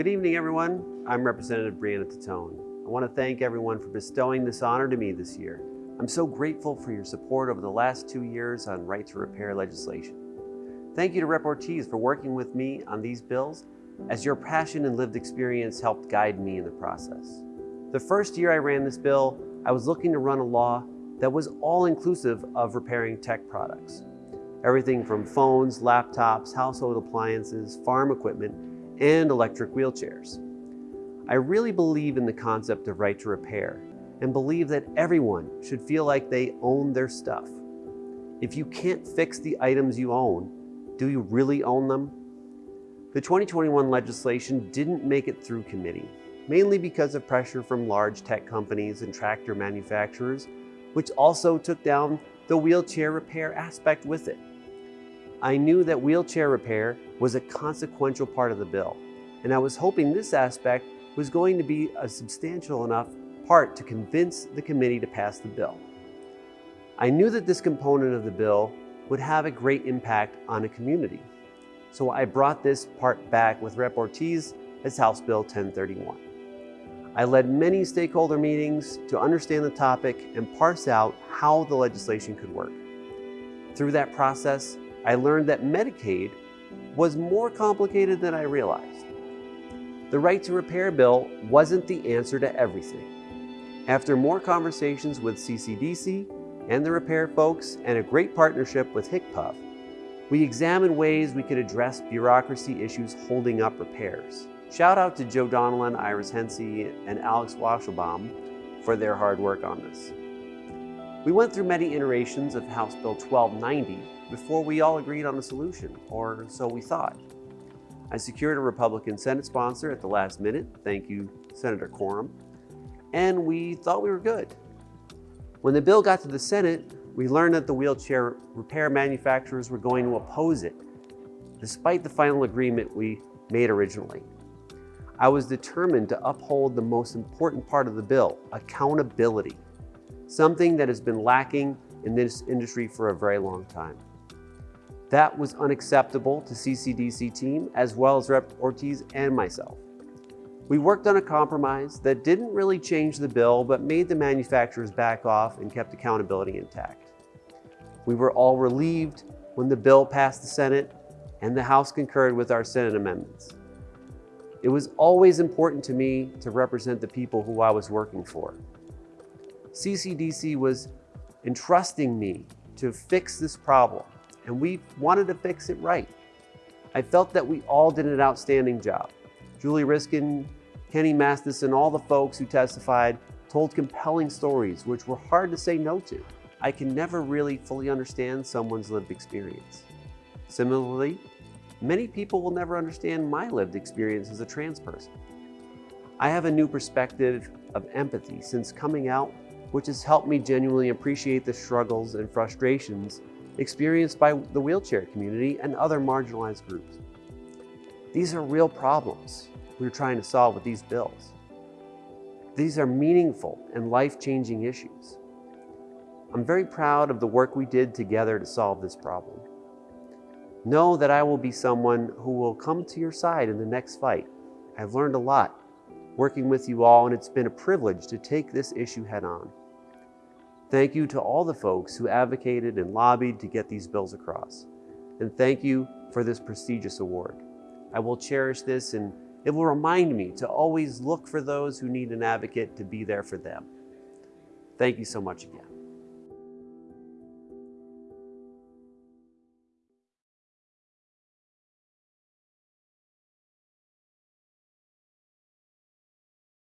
Good evening, everyone. I'm Representative Brianna Titone. I want to thank everyone for bestowing this honor to me this year. I'm so grateful for your support over the last two years on right to repair legislation. Thank you to Rep. Ortiz for working with me on these bills as your passion and lived experience helped guide me in the process. The first year I ran this bill, I was looking to run a law that was all-inclusive of repairing tech products. Everything from phones, laptops, household appliances, farm equipment, and electric wheelchairs. I really believe in the concept of right to repair and believe that everyone should feel like they own their stuff. If you can't fix the items you own, do you really own them? The 2021 legislation didn't make it through committee, mainly because of pressure from large tech companies and tractor manufacturers, which also took down the wheelchair repair aspect with it. I knew that wheelchair repair was a consequential part of the bill, and I was hoping this aspect was going to be a substantial enough part to convince the committee to pass the bill. I knew that this component of the bill would have a great impact on a community. So I brought this part back with Rep. Ortiz as House Bill 1031. I led many stakeholder meetings to understand the topic and parse out how the legislation could work. Through that process, I learned that Medicaid was more complicated than I realized. The right to repair bill wasn't the answer to everything. After more conversations with CCDC and the repair folks and a great partnership with HCPF, we examined ways we could address bureaucracy issues holding up repairs. Shout out to Joe Donnellan, Iris Hensey, and Alex Washelbaum for their hard work on this. We went through many iterations of House Bill 1290 before we all agreed on a solution, or so we thought. I secured a Republican Senate sponsor at the last minute, thank you Senator Coram, and we thought we were good. When the bill got to the Senate, we learned that the wheelchair repair manufacturers were going to oppose it, despite the final agreement we made originally. I was determined to uphold the most important part of the bill, accountability something that has been lacking in this industry for a very long time. That was unacceptable to CCDC team as well as Rep. Ortiz and myself. We worked on a compromise that didn't really change the bill, but made the manufacturers back off and kept accountability intact. We were all relieved when the bill passed the Senate and the House concurred with our Senate amendments. It was always important to me to represent the people who I was working for. CCDC was entrusting me to fix this problem, and we wanted to fix it right. I felt that we all did an outstanding job. Julie Reiskin, Kenny Mastis, and all the folks who testified told compelling stories which were hard to say no to. I can never really fully understand someone's lived experience. Similarly, many people will never understand my lived experience as a trans person. I have a new perspective of empathy since coming out which has helped me genuinely appreciate the struggles and frustrations experienced by the wheelchair community and other marginalized groups. These are real problems we're trying to solve with these bills. These are meaningful and life-changing issues. I'm very proud of the work we did together to solve this problem. Know that I will be someone who will come to your side in the next fight. I've learned a lot working with you all, and it's been a privilege to take this issue head on. Thank you to all the folks who advocated and lobbied to get these bills across. And thank you for this prestigious award. I will cherish this and it will remind me to always look for those who need an advocate to be there for them. Thank you so much again.